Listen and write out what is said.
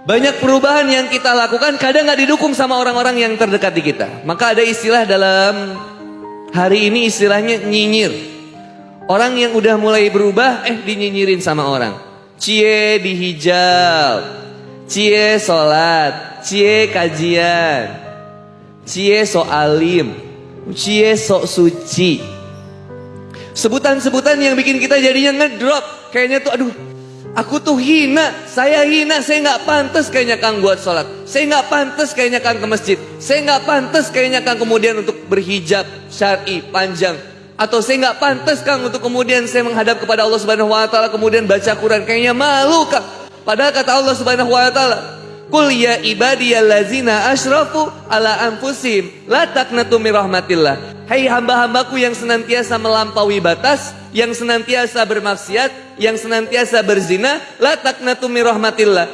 Banyak perubahan yang kita lakukan kadang nggak didukung sama orang-orang yang terdekat di kita. Maka ada istilah dalam hari ini istilahnya nyinyir. Orang yang udah mulai berubah eh dinyinyirin sama orang. Cie dihijab, cie sholat, cie kajian, cie soalim, cie sok suci. Sebutan-sebutan yang bikin kita jadinya ngedrop. Kayaknya tuh aduh Aku tuh hina, saya hina, saya nggak pantas kayaknya Kang buat sholat. Saya nggak pantas kayaknya Kang ke masjid. Saya nggak pantas kayaknya Kang kemudian untuk berhijab syari panjang. Atau saya nggak pantas Kang untuk kemudian saya menghadap kepada Allah Subhanahu Wa Taala kemudian baca Quran. Kayaknya malu Kang. Padahal kata Allah Subhanahu Wa Taala, Kul ya ibadiyallazina asrafu ala anfusim la taqnatu min rahmatillah. Hai hamba-hambaku yang senantiasa melampaui batas, yang senantiasa bermaksiat, yang senantiasa berzina, la rahmatillah.